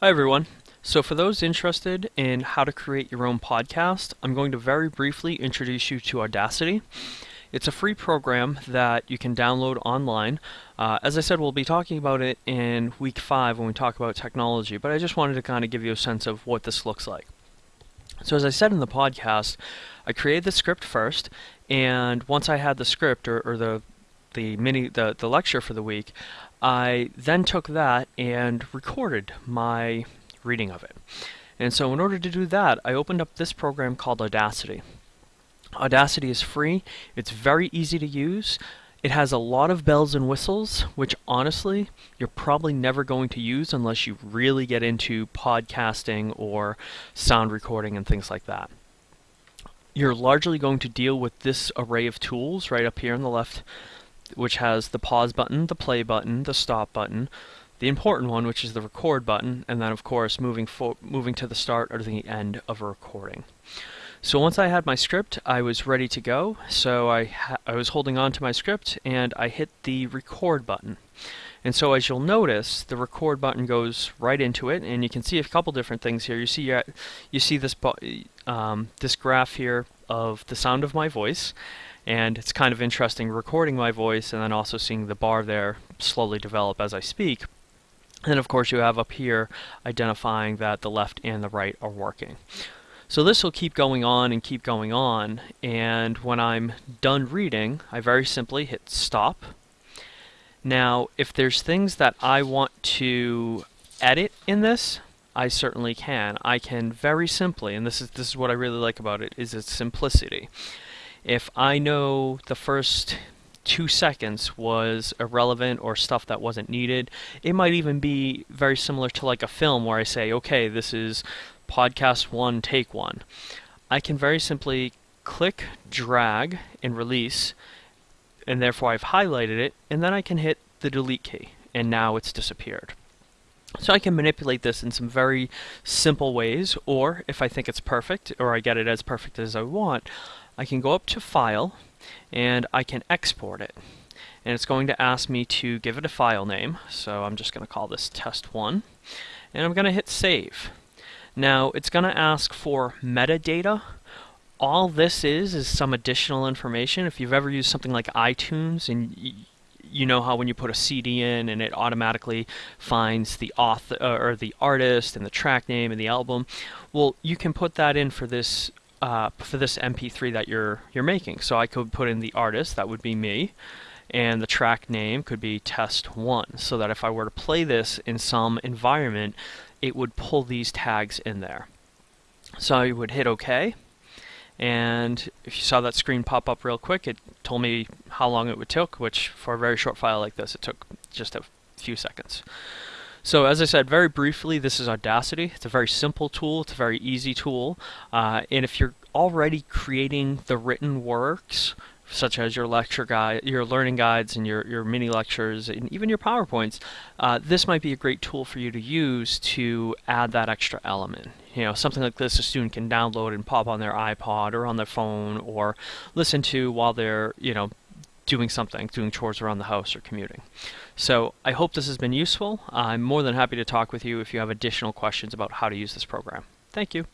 Hi everyone. So for those interested in how to create your own podcast, I'm going to very briefly introduce you to Audacity. It's a free program that you can download online. Uh, as I said, we'll be talking about it in week five when we talk about technology, but I just wanted to kind of give you a sense of what this looks like. So as I said in the podcast, I created the script first, and once I had the script or, or the the mini the, the lecture for the week, I then took that and recorded my reading of it. And so in order to do that, I opened up this program called Audacity. Audacity is free, it's very easy to use. It has a lot of bells and whistles, which honestly, you're probably never going to use unless you really get into podcasting or sound recording and things like that. You're largely going to deal with this array of tools right up here on the left which has the pause button, the play button, the stop button, the important one, which is the record button, and then of course moving moving to the start or the end of a recording. So once I had my script, I was ready to go. So I I was holding on to my script and I hit the record button. And so as you'll notice, the record button goes right into it, and you can see a couple different things here. You see you see this um, this graph here of the sound of my voice, and it's kind of interesting recording my voice and then also seeing the bar there slowly develop as I speak. And of course you have up here identifying that the left and the right are working. So this will keep going on and keep going on and when I'm done reading I very simply hit stop. Now if there's things that I want to edit in this I certainly can. I can very simply, and this is this is what I really like about it, is its simplicity. If I know the first two seconds was irrelevant or stuff that wasn't needed, it might even be very similar to like a film where I say, okay, this is podcast one, take one. I can very simply click, drag, and release, and therefore I've highlighted it, and then I can hit the delete key, and now it's disappeared. So I can manipulate this in some very simple ways, or if I think it's perfect, or I get it as perfect as I want, I can go up to File and I can export it. And it's going to ask me to give it a file name, so I'm just going to call this test1. And I'm going to hit Save. Now, it's going to ask for metadata. All this is is some additional information. If you've ever used something like iTunes and you know how when you put a CD in and it automatically finds the author uh, or the artist and the track name and the album. Well, you can put that in for this uh, for this MP3 that you're you're making. So I could put in the artist, that would be me, and the track name could be test one, so that if I were to play this in some environment, it would pull these tags in there. So I would hit OK, and if you saw that screen pop up real quick, it told me how long it would take, which for a very short file like this, it took just a few seconds. So as I said, very briefly, this is Audacity. It's a very simple tool. It's a very easy tool. Uh, and if you're already creating the written works, such as your lecture guide, your learning guides, and your, your mini lectures, and even your PowerPoints, uh, this might be a great tool for you to use to add that extra element. You know, something like this a student can download and pop on their iPod or on their phone or listen to while they're, you know, doing something, doing chores around the house or commuting. So I hope this has been useful. I'm more than happy to talk with you if you have additional questions about how to use this program. Thank you.